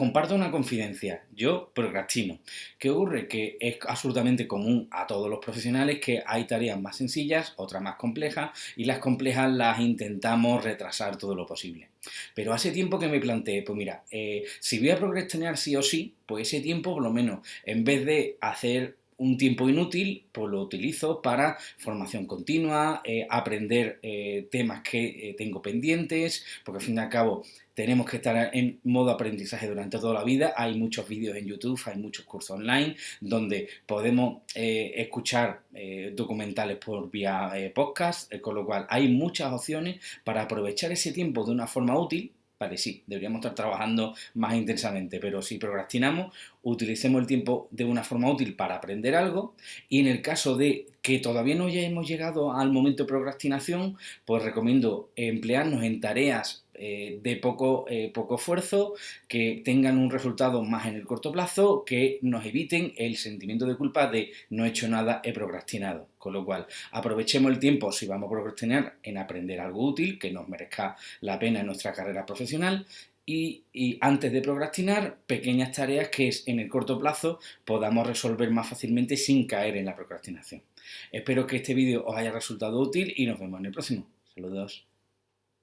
comparto una confidencia. Yo procrastino. ¿Qué ocurre? Que es absolutamente común a todos los profesionales que hay tareas más sencillas, otras más complejas, y las complejas las intentamos retrasar todo lo posible. Pero hace tiempo que me planteé, pues mira, eh, si voy a procrastinar sí o sí, pues ese tiempo por lo menos, en vez de hacer un tiempo inútil, pues lo utilizo para formación continua, eh, aprender eh, temas que eh, tengo pendientes, porque al fin y al cabo tenemos que estar en modo aprendizaje durante toda la vida. Hay muchos vídeos en YouTube, hay muchos cursos online donde podemos escuchar documentales por vía podcast, con lo cual hay muchas opciones para aprovechar ese tiempo de una forma útil Vale, sí, deberíamos estar trabajando más intensamente, pero si procrastinamos, utilicemos el tiempo de una forma útil para aprender algo y en el caso de que todavía no hayamos llegado al momento de procrastinación, pues recomiendo emplearnos en tareas eh, de poco, eh, poco esfuerzo, que tengan un resultado más en el corto plazo, que nos eviten el sentimiento de culpa de no he hecho nada, he procrastinado. Con lo cual, aprovechemos el tiempo, si vamos a procrastinar, en aprender algo útil que nos merezca la pena en nuestra carrera profesional y, y, antes de procrastinar, pequeñas tareas que en el corto plazo podamos resolver más fácilmente sin caer en la procrastinación. Espero que este vídeo os haya resultado útil y nos vemos en el próximo. Saludos.